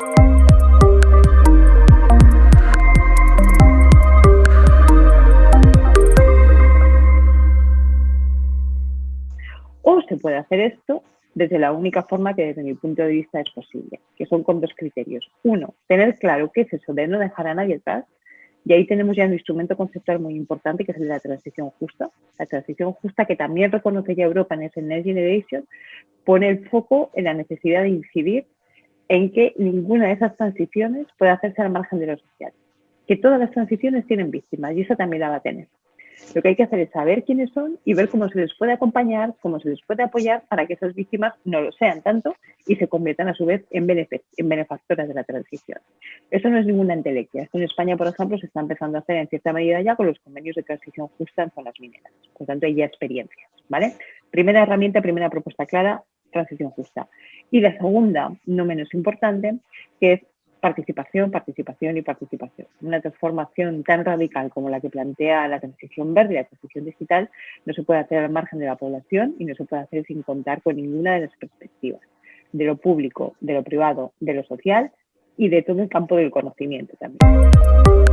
O se puede hacer esto desde la única forma que desde mi punto de vista es posible, que son con dos criterios. Uno, tener claro qué es eso de no dejar a nadie atrás, y ahí tenemos ya un instrumento conceptual muy importante que es el de la transición justa. La transición justa que también reconoce ya Europa en ese Next Generation, pone el foco en la necesidad de incidir en que ninguna de esas transiciones puede hacerse al margen de lo social. Que todas las transiciones tienen víctimas y esa también la va a tener. Lo que hay que hacer es saber quiénes son y ver cómo se les puede acompañar, cómo se les puede apoyar para que esas víctimas no lo sean tanto y se conviertan a su vez en, en benefactoras de la transición. Eso no es ninguna entelequia. En España, por ejemplo, se está empezando a hacer en cierta medida ya con los convenios de transición justa en zonas mineras. Por tanto, hay ya experiencias. ¿vale? Primera herramienta, primera propuesta clara, transición justa. Y la segunda, no menos importante, que es participación, participación y participación. Una transformación tan radical como la que plantea la transición verde la transición digital no se puede hacer al margen de la población y no se puede hacer sin contar con ninguna de las perspectivas, de lo público, de lo privado, de lo social y de todo el campo del conocimiento también.